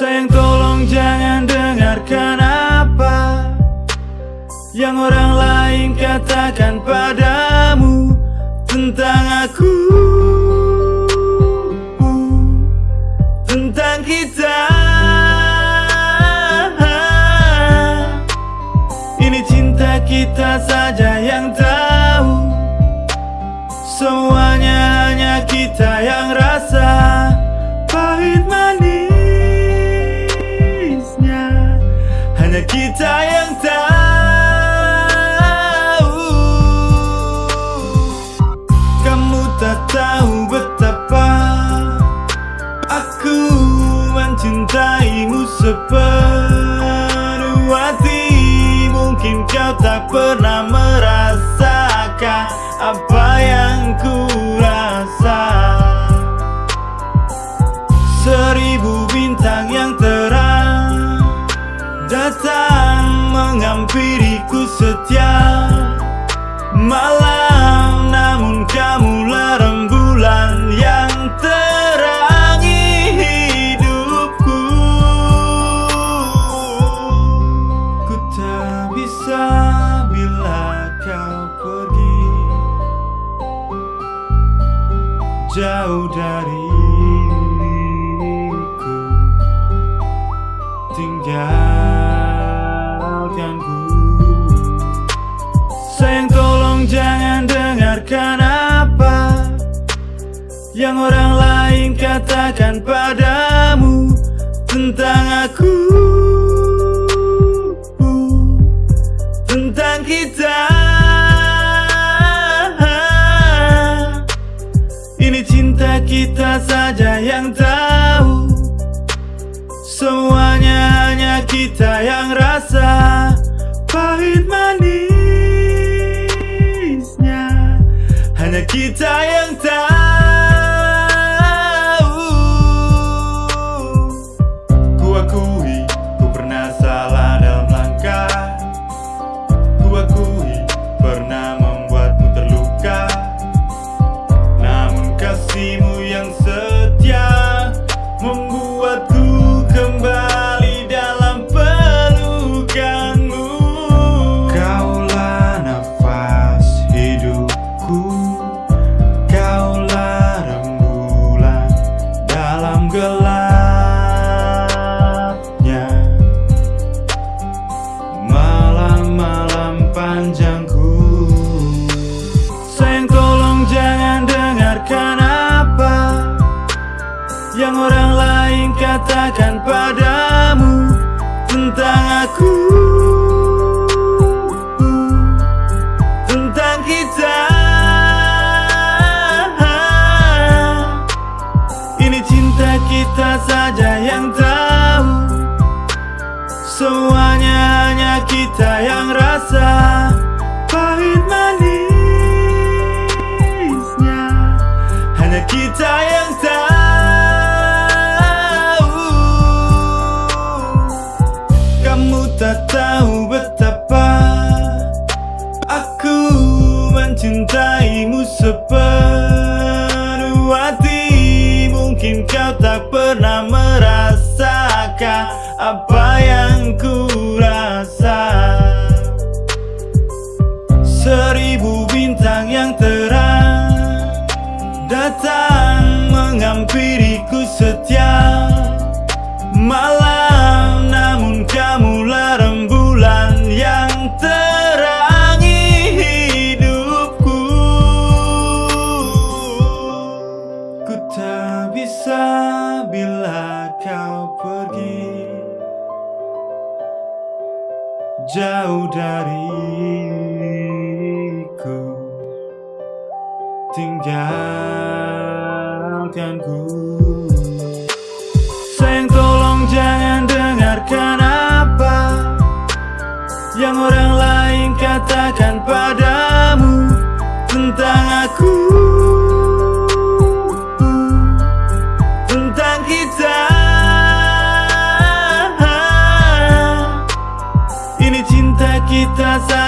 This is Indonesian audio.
Sayang tolong jangan dengarkan apa Yang orang lain katakan padamu Tentang aku. Tentang kita. Ini cinta kita saja yang tahu. Semuanya hanya kita yang rasa. Pahit manisnya Hanya kita yang tahu malam Namun kamulah rembulan yang terangi hidupku. Ku tak bisa bila kau pergi. Jauh dariku Yang orang lain katakan padamu Tentang aku. Tentang kita. Ini cinta kita saja yang tahu. Semuanya hanya kita yang rasa. Pahit manisnya. Hanya kita yang tahu katakan padamu Tentang aku Tentang kita. Ini cinta kita saja yang tahu. Semuanya hanya kita yang rasa. Pahit manisnya. Hanya kita yang tahu Apa yang ku rasa? Seribu bintang yang terang Datang menghampiriku setiap malam. Namun kamulah rembulan yang terangi hidupku. Ku tak bisa bila kau pergi Jauh dariku. Tinggalkanku Sayang tolong jangan dengarkan apa Yang orang lain katakan Does